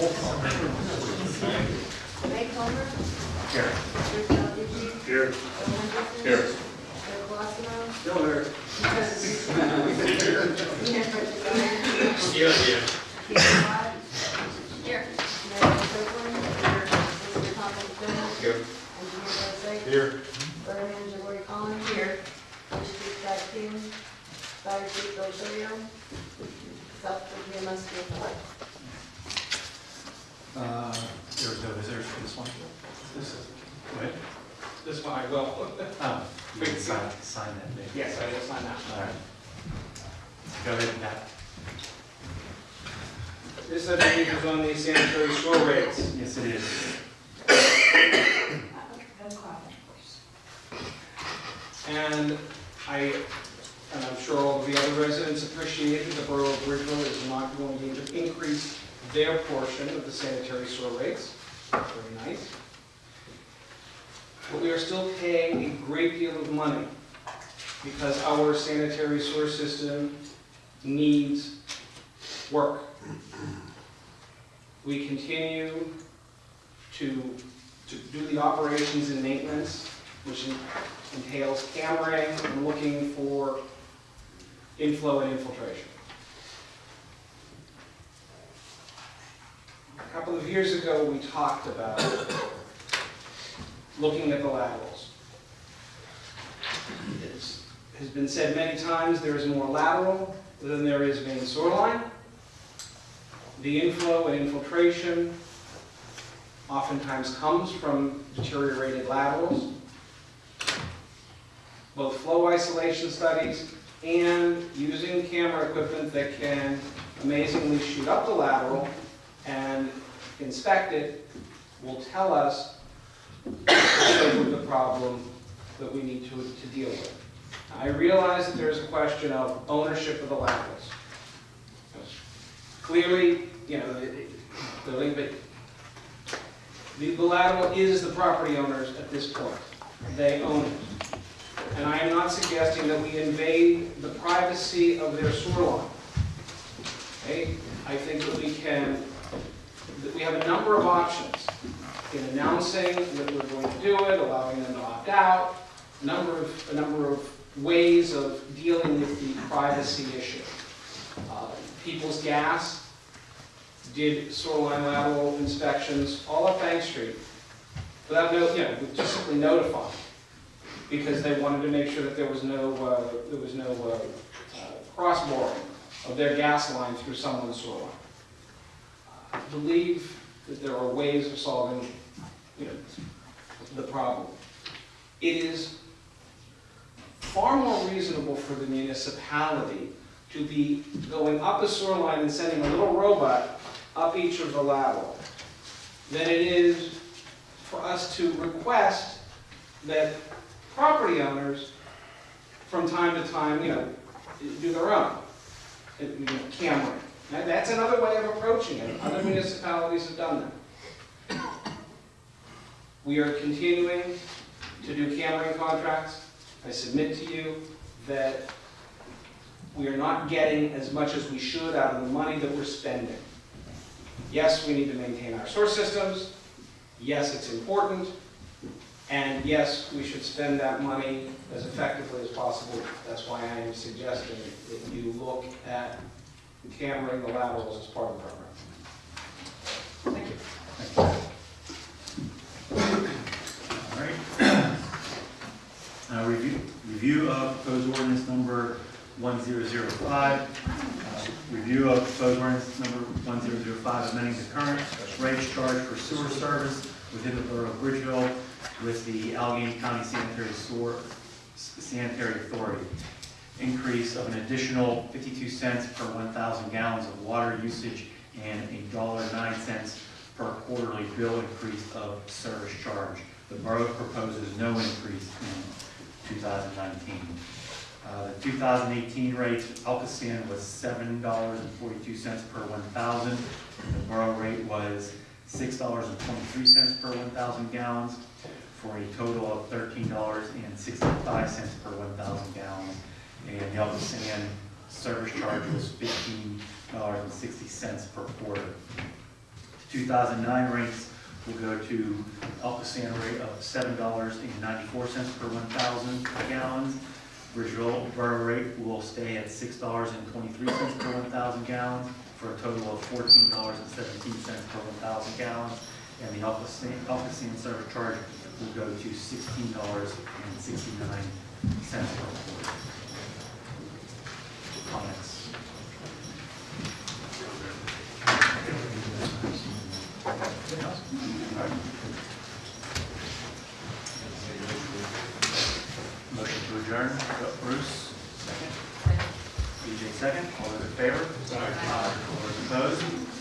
Roll call. Ray Palmer. Here. Rick Altucci. Here. Bill Henderson. Here. Joe Colosimo. Still here. Keith Yeah, yeah. Scott. Here. Mary Strickland. Here. Mr. Thomas Jones. Here. Engineer Bozak. Here. Borough Manager Lori Collins. Here. Police Chief Jack King. Fire Chief Bill Shio. Southwood EMS Field. Uh, There was no visitors for this one? This is, What? this one I will. Oh, you can sign, sign that, Dave. Yes, I will sign that. All right. Go ahead, Pat. This, I believe, is on the sanitary sewer rates. Yes, it is. And I, and I'm sure all of the other residents appreciate that the Borough of Bridgeville is not going to increase their portion of the sanitary sewer rates. Very nice. But we are still paying a great deal of money because our sanitary sewer system needs work. We continue to, to do the operations and maintenance, which entails cammering and looking for inflow and infiltration. A couple of years ago, we talked about looking at the laterals. It has been said many times, there is more lateral than there is sewer line. The inflow and infiltration oftentimes comes from deteriorated laterals both flow isolation studies and using camera equipment that can amazingly shoot up the lateral and inspect it will tell us the problem that we need to, to deal with. I realize that there's a question of ownership of the laterals. Clearly, you know, the, the, the- the lateral is the property owners at this point. They own it. And I am not suggesting that we invade the privacy of their sewer line. Okay? I think that we can, we have a number of options in announcing that we're going to do it, allowing them to opt out, a number of, a number of ways of dealing with the privacy issue. Uh, People's Gas did sewer line lateral inspections all up Bank Street without no, you know, just simply notifying because they wanted to make sure that there was no, uh, there was no uh, uh, cross boring of their gas line through someone's sewer line. I believe that there are ways of solving, you know, the problem. It is far more reasonable for the municipality to be going up a sewer line and sending a little robot up each of the lateral than it is for us to request that property owners, from time to time, you know, do their own, you know. That's another way of approaching it. Other municipalities have done that. We are continuing to do cammering contracts. I submit to you that we are not getting as much as we should out of the money that we're spending. Yes, we need to maintain our source systems. Yes, it's important. And yes, we should spend that money as effectively as possible. That's why I am suggesting that you look at cammering the laterals as part of the program. Thank you. All right. Uh, Review, review of proposed ordinance number 1005. Uh, Review of proposed ordinance number 1005, amending the current rates charge for sewer service within the borough of Bridgeville with the Allegheny County Sanitary Sewer Sanitary Authority. Increase of an additional 52 cents per 1,000 gallons of water usage and a dollar nine cents per quarterly bill increase of service charge. The borough proposes no increase in 2019. Uh, The 2018 rate, ALCOSAN was $7.42 per 1,000. The borough rate was $6.23 per 1,000 gallons, for a total of $13.65 per 1,000 gallons. And the ALCOSAN service charge was $15.60 per quarter. 2009 rates will go to ALCOSAN rate of $7.94 per 1,000 gallons. Bridgeville Borough rate will stay at $6.23 per 1,000 gallons, for a total of $14.17 per 1,000 gallons. And the ALCOSAN, Alcoa San service charge will go to $16.69 per quart. To adjourn, Bruce, second. BJ second, all those in favor? Aye. All those opposed?